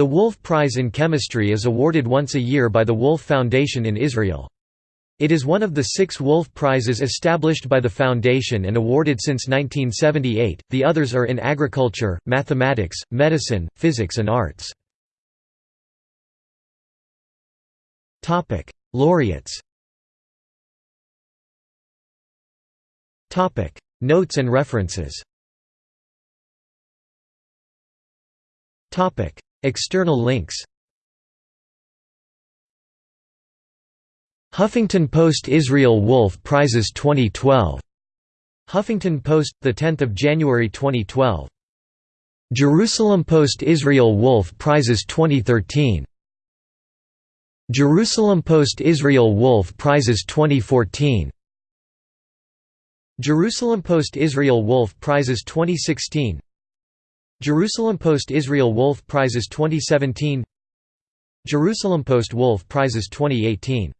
The Wolf Prize in Chemistry is awarded once a year by the Wolf Foundation in Israel. It is one of the six Wolf Prizes established by the Foundation and awarded since 1978, the others are in agriculture, mathematics, medicine, physics and arts. Laureates Notes and references External links Huffington Post Israel Wolf Prizes 2012. Huffington Post, 10 January 2012. Jerusalem Post Israel Wolf Prizes 2013. Jerusalem Post Israel Wolf Prizes 2014. Jerusalem Post Israel Wolf Prizes 2016. Jerusalem Post Israel Wolf Prizes 2017. Jerusalem Post Wolf Prizes 2018